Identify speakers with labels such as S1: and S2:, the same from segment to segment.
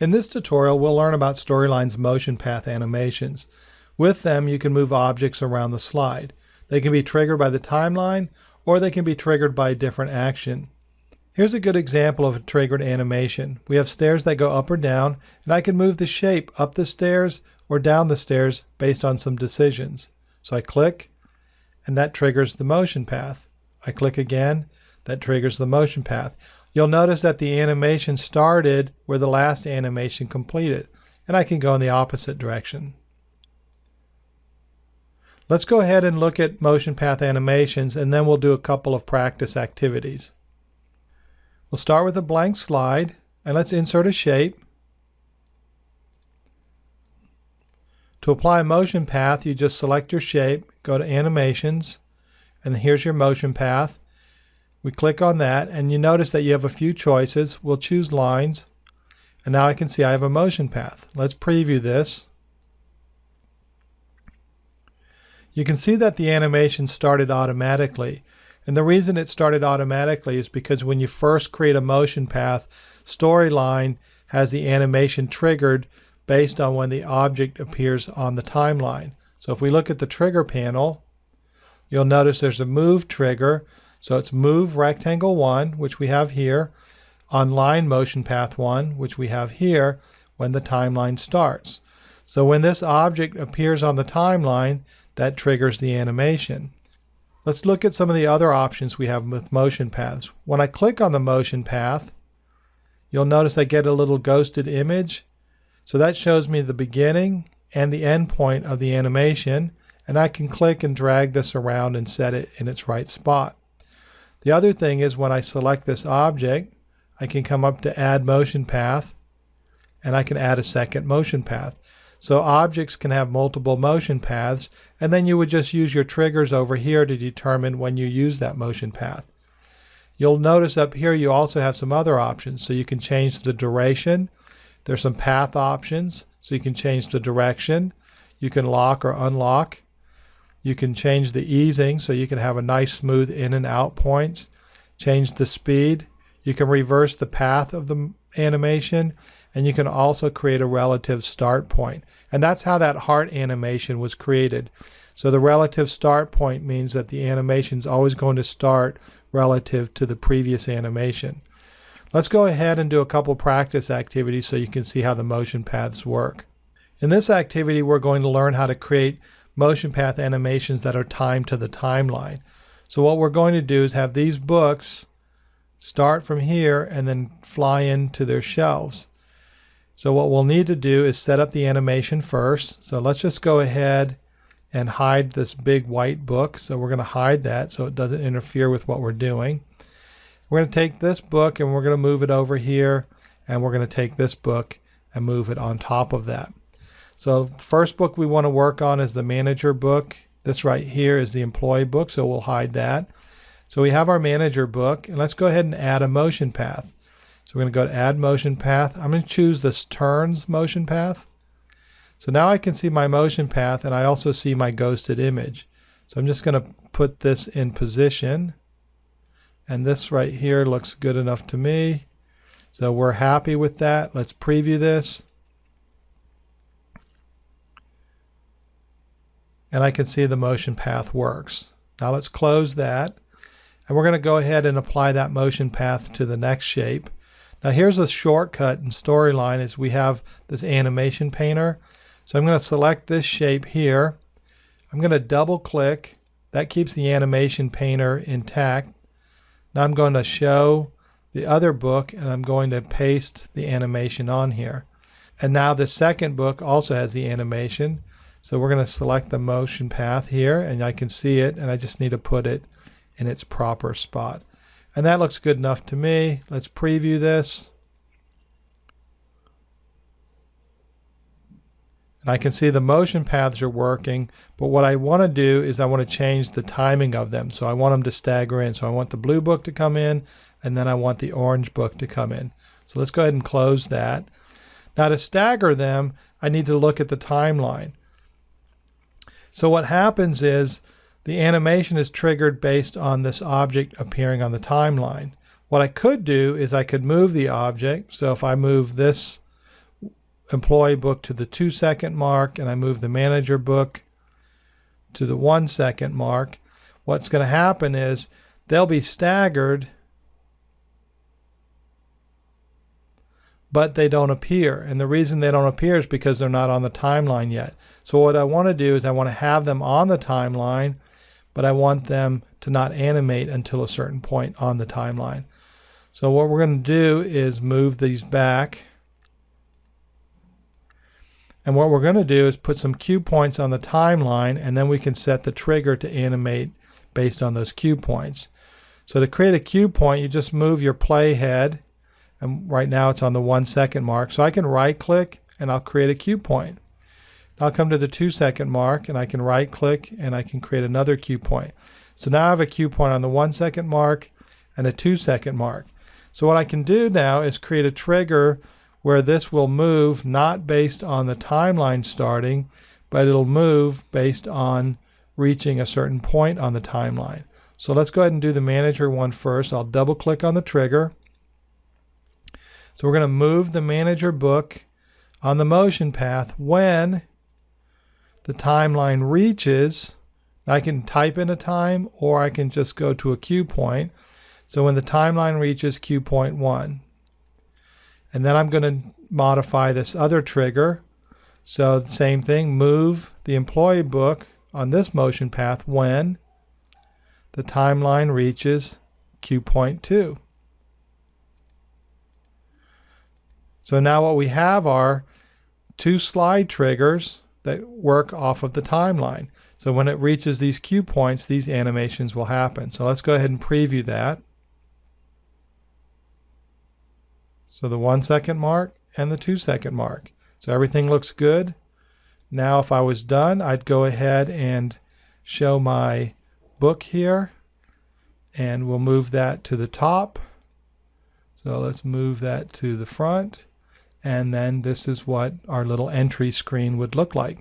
S1: In this tutorial, we'll learn about Storyline's motion path animations. With them, you can move objects around the slide. They can be triggered by the timeline, or they can be triggered by a different action. Here's a good example of a triggered animation. We have stairs that go up or down, and I can move the shape up the stairs or down the stairs based on some decisions. So I click, and that triggers the motion path. I click again, that triggers the motion path. You'll notice that the animation started where the last animation completed, and I can go in the opposite direction. Let's go ahead and look at motion path animations and then we'll do a couple of practice activities. We'll start with a blank slide and let's insert a shape. To apply a motion path, you just select your shape, go to animations, and here's your motion path. We click on that and you notice that you have a few choices. We'll choose lines and now I can see I have a motion path. Let's preview this. You can see that the animation started automatically. And the reason it started automatically is because when you first create a motion path, Storyline has the animation triggered based on when the object appears on the timeline. So if we look at the trigger panel, you'll notice there's a move trigger so it's move rectangle 1, which we have here, on line motion path 1, which we have here when the timeline starts. So when this object appears on the timeline, that triggers the animation. Let's look at some of the other options we have with motion paths. When I click on the motion path, you'll notice I get a little ghosted image. So that shows me the beginning and the end point of the animation, and I can click and drag this around and set it in its right spot. The other thing is when I select this object, I can come up to add motion path and I can add a second motion path. So objects can have multiple motion paths and then you would just use your triggers over here to determine when you use that motion path. You'll notice up here you also have some other options. So you can change the duration. There's some path options. So you can change the direction. You can lock or unlock. You can change the easing so you can have a nice smooth in and out points. Change the speed. You can reverse the path of the animation and you can also create a relative start point. And that's how that heart animation was created. So the relative start point means that the animation is always going to start relative to the previous animation. Let's go ahead and do a couple practice activities so you can see how the motion paths work. In this activity, we're going to learn how to create motion path animations that are timed to the timeline. So what we're going to do is have these books start from here and then fly into their shelves. So what we'll need to do is set up the animation first. So let's just go ahead and hide this big white book. So we're going to hide that so it doesn't interfere with what we're doing. We're going to take this book and we're going to move it over here and we're going to take this book and move it on top of that. So the first book we want to work on is the manager book. This right here is the employee book, so we'll hide that. So we have our manager book, and let's go ahead and add a motion path. So we're going to go to add motion path. I'm going to choose this turns motion path. So now I can see my motion path, and I also see my ghosted image. So I'm just going to put this in position. And this right here looks good enough to me. So we're happy with that. Let's preview this. And I can see the motion path works. Now let's close that and we're going to go ahead and apply that motion path to the next shape. Now here's a shortcut in Storyline is we have this animation painter. So I'm going to select this shape here. I'm going to double click. That keeps the animation painter intact. Now I'm going to show the other book and I'm going to paste the animation on here. And now the second book also has the animation. So we're going to select the motion path here and I can see it and I just need to put it in its proper spot. And that looks good enough to me. Let's preview this. And I can see the motion paths are working, but what I want to do is I want to change the timing of them. So I want them to stagger in. So I want the blue book to come in, and then I want the orange book to come in. So let's go ahead and close that. Now to stagger them, I need to look at the timeline. So what happens is the animation is triggered based on this object appearing on the timeline. What I could do is I could move the object. So if I move this employee book to the two second mark and I move the manager book to the one second mark, what's going to happen is they'll be staggered, but they don't appear. And the reason they don't appear is because they're not on the timeline yet. So what I want to do is I want to have them on the timeline, but I want them to not animate until a certain point on the timeline. So what we're going to do is move these back. And what we're going to do is put some cue points on the timeline and then we can set the trigger to animate based on those cue points. So to create a cue point, you just move your playhead and right now it's on the one second mark. So I can right click and I'll create a cue point. I'll come to the two second mark and I can right click and I can create another cue point. So now I have a cue point on the one second mark and a two second mark. So what I can do now is create a trigger where this will move not based on the timeline starting, but it'll move based on reaching a certain point on the timeline. So let's go ahead and do the manager one first. I'll double click on the trigger. So we're going to move the manager book on the motion path when the timeline reaches. I can type in a time or I can just go to a cue point. So when the timeline reaches cue point one, and then I'm going to modify this other trigger. So the same thing, move the employee book on this motion path when the timeline reaches cue point two. So now what we have are two slide triggers that work off of the timeline. So when it reaches these cue points, these animations will happen. So let's go ahead and preview that. So the one second mark and the two second mark. So everything looks good. Now if I was done, I'd go ahead and show my book here and we'll move that to the top. So let's move that to the front and then this is what our little entry screen would look like.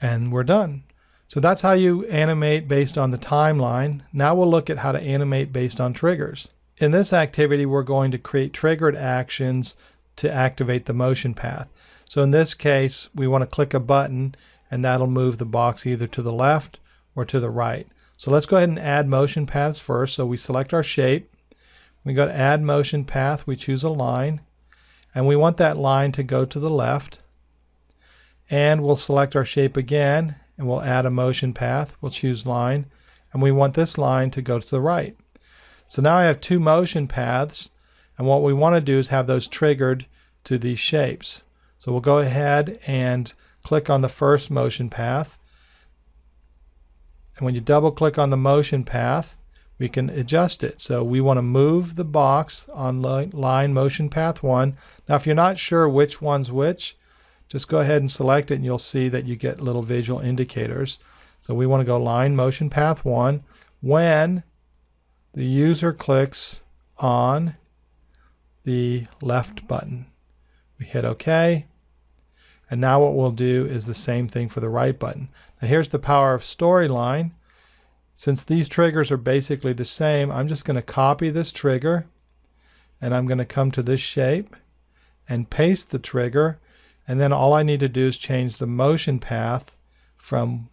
S1: And we're done. So that's how you animate based on the timeline. Now we'll look at how to animate based on triggers. In this activity, we're going to create triggered actions to activate the motion path. So in this case, we want to click a button and that'll move the box either to the left or to the right. So let's go ahead and add motion paths first. So we select our shape. We go to add motion path. We choose a line and we want that line to go to the left. And we'll select our shape again and we'll add a motion path. We'll choose line and we want this line to go to the right. So now I have two motion paths and what we want to do is have those triggered to these shapes. So we'll go ahead and click on the first motion path. And when you double click on the motion path, we can adjust it. So we want to move the box on line motion path 1. Now if you're not sure which one's which, just go ahead and select it and you'll see that you get little visual indicators. So we want to go line motion path 1 when the user clicks on the left button. We hit OK. And now what we'll do is the same thing for the right button. Now here's the power of storyline. Since these triggers are basically the same, I'm just going to copy this trigger and I'm going to come to this shape and paste the trigger and then all I need to do is change the motion path from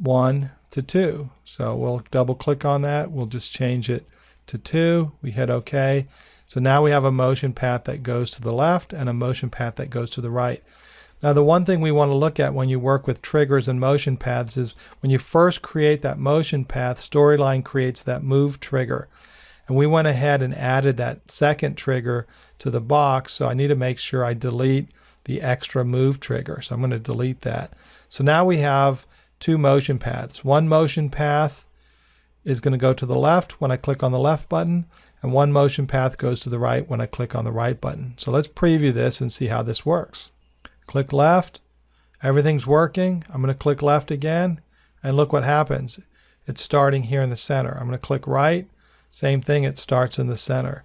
S1: 1 to 2. So we'll double click on that. We'll just change it to 2. We hit OK. So now we have a motion path that goes to the left and a motion path that goes to the right. Now the one thing we want to look at when you work with triggers and motion paths is when you first create that motion path, Storyline creates that move trigger. And we went ahead and added that second trigger to the box. So I need to make sure I delete the extra move trigger. So I'm going to delete that. So now we have two motion paths. One motion path is going to go to the left when I click on the left button, and one motion path goes to the right when I click on the right button. So let's preview this and see how this works. Click left, everything's working. I'm going to click left again, and look what happens. It's starting here in the center. I'm going to click right, same thing, it starts in the center.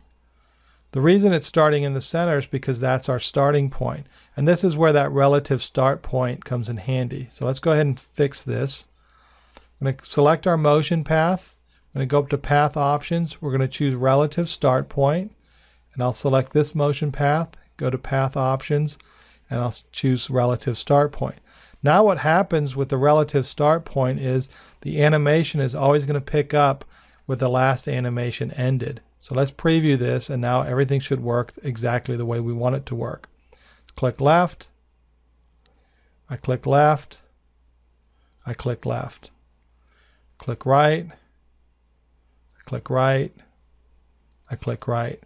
S1: The reason it's starting in the center is because that's our starting point. And this is where that relative start point comes in handy. So let's go ahead and fix this. I'm going to select our motion path. I'm going to go up to path options. We're going to choose relative start point. And I'll select this motion path, go to path options, and I'll choose relative start point. Now what happens with the relative start point is the animation is always going to pick up where the last animation ended. So let's preview this and now everything should work exactly the way we want it to work. Click left, I click left, I click left. Click right, I click right, I click right.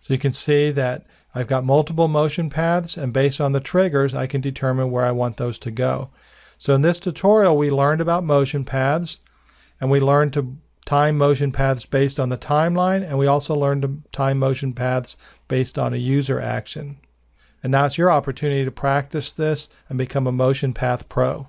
S1: So you can see that I've got multiple motion paths and based on the triggers I can determine where I want those to go. So in this tutorial we learned about motion paths and we learned to time motion paths based on the timeline and we also learned to time motion paths based on a user action. And now it's your opportunity to practice this and become a motion path pro.